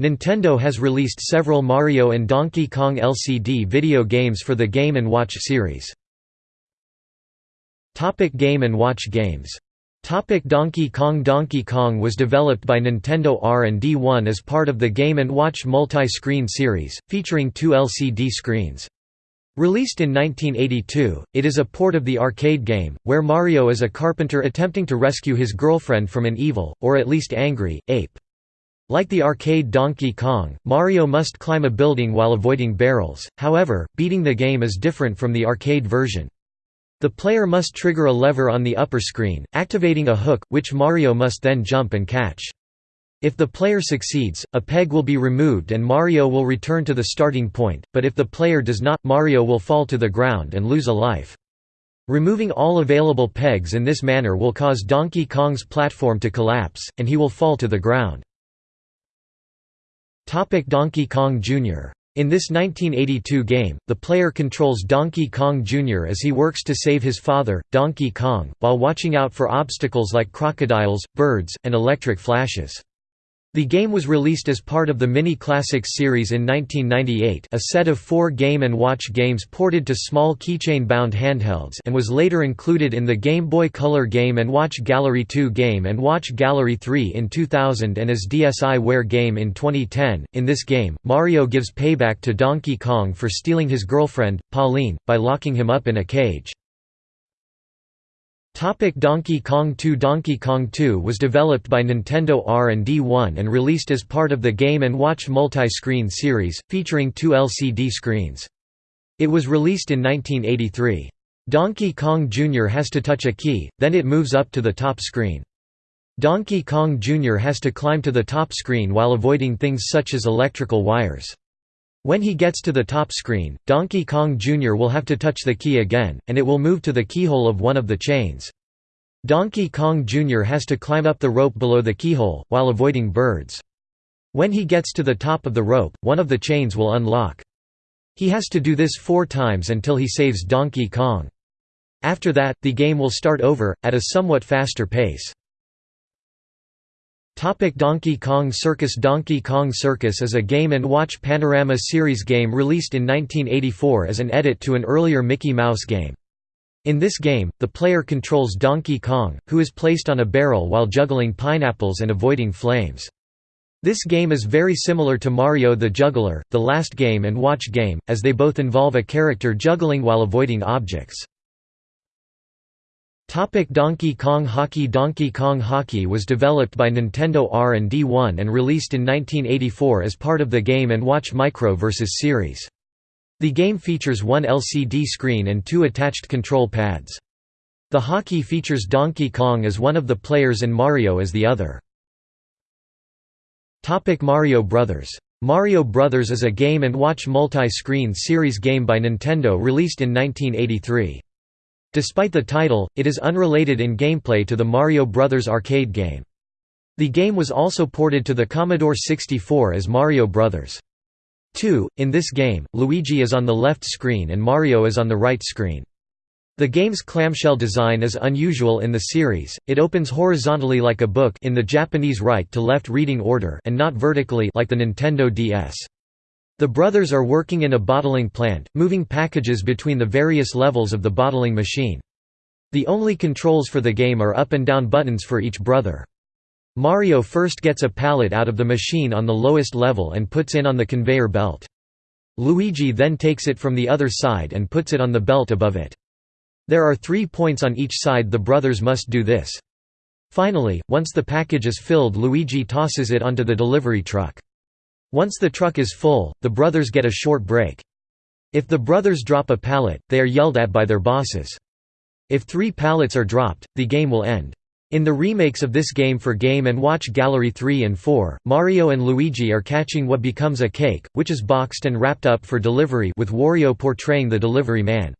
Nintendo has released several Mario and Donkey Kong LCD video games for the Game & Watch series. Topic Game & Watch games Topic Donkey Kong Donkey Kong was developed by Nintendo R&D 1 as part of the Game & Watch multi-screen series, featuring two LCD screens. Released in 1982, it is a port of the arcade game, where Mario is a carpenter attempting to rescue his girlfriend from an evil, or at least angry, ape. Like the arcade Donkey Kong, Mario must climb a building while avoiding barrels, however, beating the game is different from the arcade version. The player must trigger a lever on the upper screen, activating a hook, which Mario must then jump and catch. If the player succeeds, a peg will be removed and Mario will return to the starting point, but if the player does not, Mario will fall to the ground and lose a life. Removing all available pegs in this manner will cause Donkey Kong's platform to collapse, and he will fall to the ground. Donkey Kong Jr. In this 1982 game, the player controls Donkey Kong Jr. as he works to save his father, Donkey Kong, while watching out for obstacles like crocodiles, birds, and electric flashes. The game was released as part of the Mini Classics series in 1998 a set of four Game & Watch games ported to small keychain-bound handhelds and was later included in the Game Boy Color Game & Watch Gallery 2 Game & Watch Gallery 3 in 2000 and as DSiWare game in 2010. In this game, Mario gives payback to Donkey Kong for stealing his girlfriend, Pauline, by locking him up in a cage. Topic Donkey Kong 2 Donkey Kong 2 was developed by Nintendo R&D 1 and released as part of the Game & Watch multi-screen series, featuring two LCD screens. It was released in 1983. Donkey Kong Jr. has to touch a key, then it moves up to the top screen. Donkey Kong Jr. has to climb to the top screen while avoiding things such as electrical wires. When he gets to the top screen, Donkey Kong Jr. will have to touch the key again, and it will move to the keyhole of one of the chains. Donkey Kong Jr. has to climb up the rope below the keyhole, while avoiding birds. When he gets to the top of the rope, one of the chains will unlock. He has to do this four times until he saves Donkey Kong. After that, the game will start over, at a somewhat faster pace. Topic Donkey Kong Circus Donkey Kong Circus is a Game & Watch Panorama series game released in 1984 as an edit to an earlier Mickey Mouse game. In this game, the player controls Donkey Kong, who is placed on a barrel while juggling pineapples and avoiding flames. This game is very similar to Mario the Juggler, the last Game & Watch game, as they both involve a character juggling while avoiding objects. Topic Donkey Kong Hockey Donkey Kong Hockey was developed by Nintendo R&D 1 and released in 1984 as part of the Game & Watch Micro vs. series. The game features one LCD screen and two attached control pads. The hockey features Donkey Kong as one of the players and Mario as the other. Topic Mario Brothers. Mario Brothers is a Game & Watch multi-screen series game by Nintendo released in 1983. Despite the title, it is unrelated in gameplay to the Mario Bros. arcade game. The game was also ported to the Commodore 64 as Mario Bros. 2. In this game, Luigi is on the left screen and Mario is on the right screen. The game's clamshell design is unusual in the series, it opens horizontally like a book in the Japanese right-to-left reading order and not vertically like the Nintendo DS. The brothers are working in a bottling plant, moving packages between the various levels of the bottling machine. The only controls for the game are up and down buttons for each brother. Mario first gets a pallet out of the machine on the lowest level and puts in on the conveyor belt. Luigi then takes it from the other side and puts it on the belt above it. There are three points on each side the brothers must do this. Finally, once the package is filled Luigi tosses it onto the delivery truck. Once the truck is full, the brothers get a short break. If the brothers drop a pallet, they are yelled at by their bosses. If three pallets are dropped, the game will end. In the remakes of this game for Game & Watch Gallery 3 and 4, Mario and Luigi are catching what becomes a cake, which is boxed and wrapped up for delivery with Wario portraying the delivery man.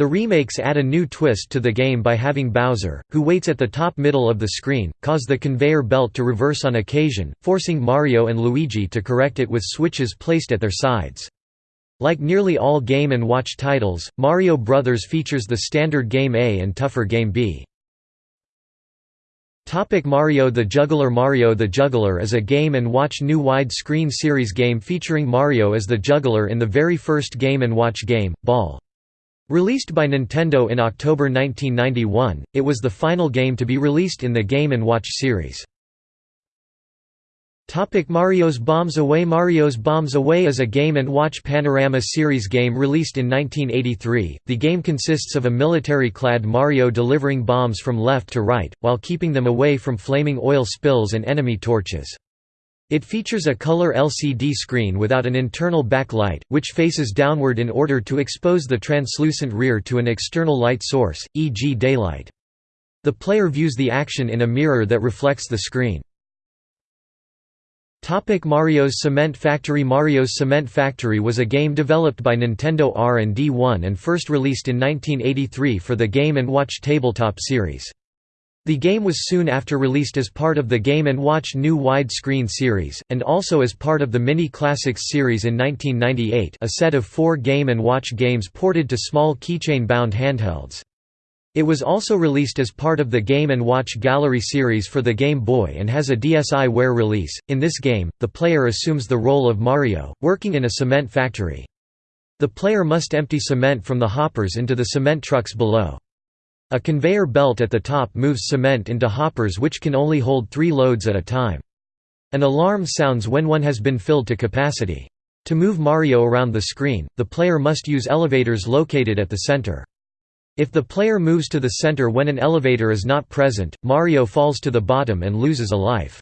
The remakes add a new twist to the game by having Bowser, who waits at the top middle of the screen, cause the conveyor belt to reverse on occasion, forcing Mario and Luigi to correct it with switches placed at their sides. Like nearly all Game & Watch titles, Mario Brothers features the standard Game A and tougher Game B. Topic Mario the Juggler Mario the Juggler is a game watch new wide-screen series game featuring Mario as the juggler in the very first Game & Watch game, Ball. Released by Nintendo in October 1991, it was the final game to be released in the Game & Watch series. Mario's Bombs Away Mario's Bombs Away is a Game & Watch Panorama series game released in 1983. The game consists of a military-clad Mario delivering bombs from left to right, while keeping them away from flaming oil spills and enemy torches. It features a color LCD screen without an internal backlight, which faces downward in order to expose the translucent rear to an external light source, e.g. daylight. The player views the action in a mirror that reflects the screen. Topic Mario's Cement Factory Mario's Cement Factory was a game developed by Nintendo R&D 1 and first released in 1983 for the Game & Watch tabletop series. The game was soon after released as part of the Game & Watch new widescreen series, and also as part of the Mini Classics series in 1998 a set of four Game & Watch games ported to small keychain-bound handhelds. It was also released as part of the Game & Watch Gallery series for the Game Boy and has a DSiWare release. In this game, the player assumes the role of Mario, working in a cement factory. The player must empty cement from the hoppers into the cement trucks below. A conveyor belt at the top moves cement into hoppers which can only hold three loads at a time. An alarm sounds when one has been filled to capacity. To move Mario around the screen, the player must use elevators located at the center. If the player moves to the center when an elevator is not present, Mario falls to the bottom and loses a life.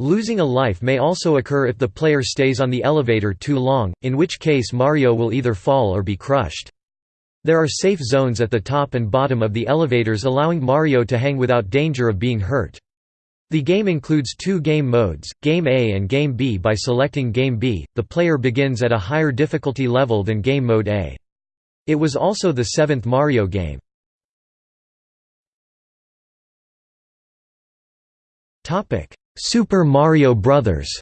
Losing a life may also occur if the player stays on the elevator too long, in which case Mario will either fall or be crushed. There are safe zones at the top and bottom of the elevators allowing Mario to hang without danger of being hurt. The game includes two game modes, Game A and Game B by selecting Game B, the player begins at a higher difficulty level than Game Mode A. It was also the seventh Mario game. Super Mario Bros.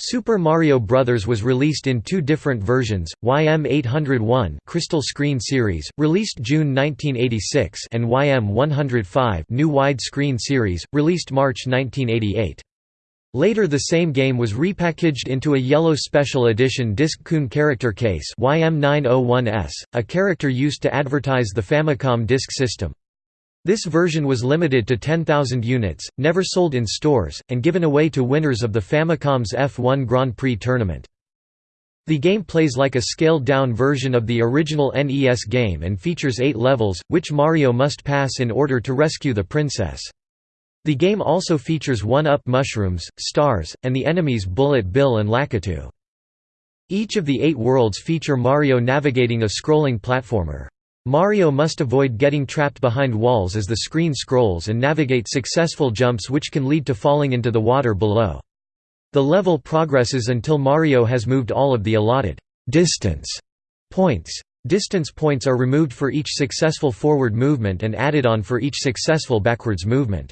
Super Mario Bros. was released in two different versions, YM801 Crystal Screen Series, released June 1986 and YM105 New Wide Screen Series, released March 1988. Later the same game was repackaged into a yellow special edition Disc-Kun character case YM901S, a character used to advertise the Famicom Disk System. This version was limited to 10,000 units, never sold in stores, and given away to winners of the Famicom's F1 Grand Prix tournament. The game plays like a scaled-down version of the original NES game and features eight levels, which Mario must pass in order to rescue the princess. The game also features one-up mushrooms, stars, and the enemies Bullet Bill and Lakitu. Each of the eight worlds feature Mario navigating a scrolling platformer. Mario must avoid getting trapped behind walls as the screen scrolls and navigate successful jumps which can lead to falling into the water below. The level progresses until Mario has moved all of the allotted distance points. Distance points are removed for each successful forward movement and added on for each successful backwards movement.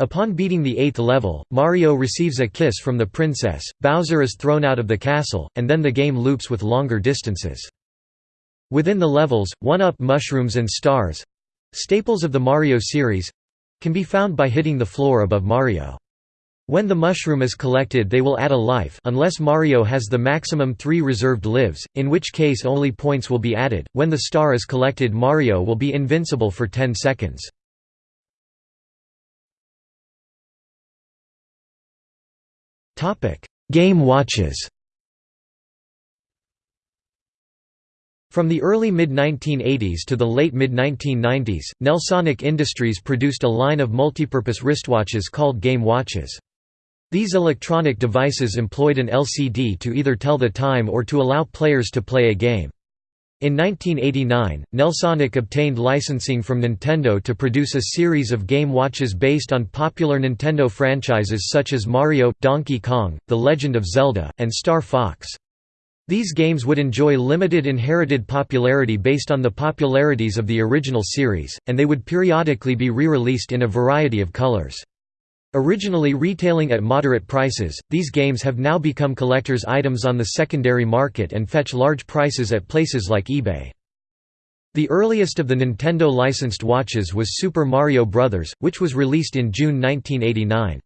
Upon beating the eighth level, Mario receives a kiss from the princess, Bowser is thrown out of the castle, and then the game loops with longer distances. Within the levels, one-up mushrooms and stars—staples of the Mario series—can be found by hitting the floor above Mario. When the mushroom is collected they will add a life unless Mario has the maximum 3 reserved lives, in which case only points will be added. When the star is collected Mario will be invincible for 10 seconds. Game watches From the early mid-1980s to the late mid-1990s, Nelsonic Industries produced a line of multipurpose wristwatches called Game Watches. These electronic devices employed an LCD to either tell the time or to allow players to play a game. In 1989, Nelsonic obtained licensing from Nintendo to produce a series of game watches based on popular Nintendo franchises such as Mario, Donkey Kong, The Legend of Zelda, and Star Fox. These games would enjoy limited inherited popularity based on the popularities of the original series, and they would periodically be re-released in a variety of colors. Originally retailing at moderate prices, these games have now become collector's items on the secondary market and fetch large prices at places like eBay. The earliest of the Nintendo licensed watches was Super Mario Bros., which was released in June 1989.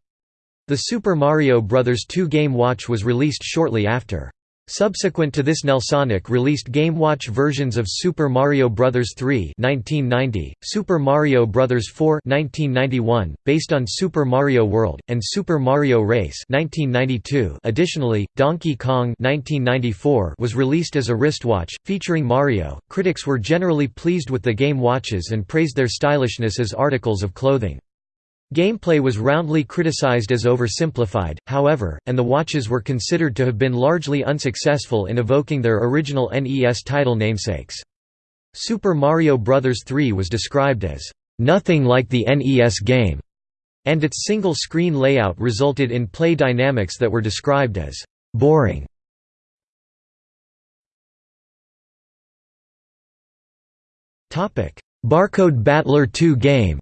The Super Mario Bros. 2 game watch was released shortly after. Subsequent to this Nelsonic released Game Watch versions of Super Mario Bros. 3 1990, Super Mario Bros. 4 1991, based on Super Mario World, and Super Mario Race 1992. Additionally, Donkey Kong 1994 was released as a wristwatch, featuring Mario. Critics were generally pleased with the game watches and praised their stylishness as articles of clothing. Gameplay was roundly criticized as oversimplified, however, and the watches were considered to have been largely unsuccessful in evoking their original NES title namesakes. Super Mario Bros. 3 was described as, "...nothing like the NES game", and its single-screen layout resulted in play dynamics that were described as, "...boring". Barcode Battler 2 game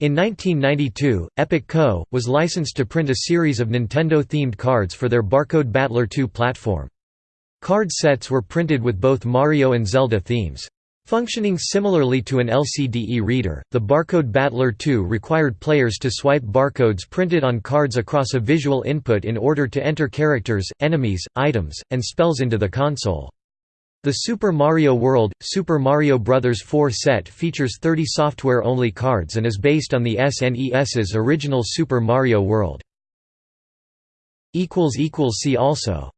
In 1992, Epoch Co. was licensed to print a series of Nintendo-themed cards for their Barcode Battler 2 platform. Card sets were printed with both Mario and Zelda themes. Functioning similarly to an LCD reader, the Barcode Battler 2 required players to swipe barcodes printed on cards across a visual input in order to enter characters, enemies, items, and spells into the console. The Super Mario World, Super Mario Bros. 4 set features 30 software-only cards and is based on the SNES's original Super Mario World. See also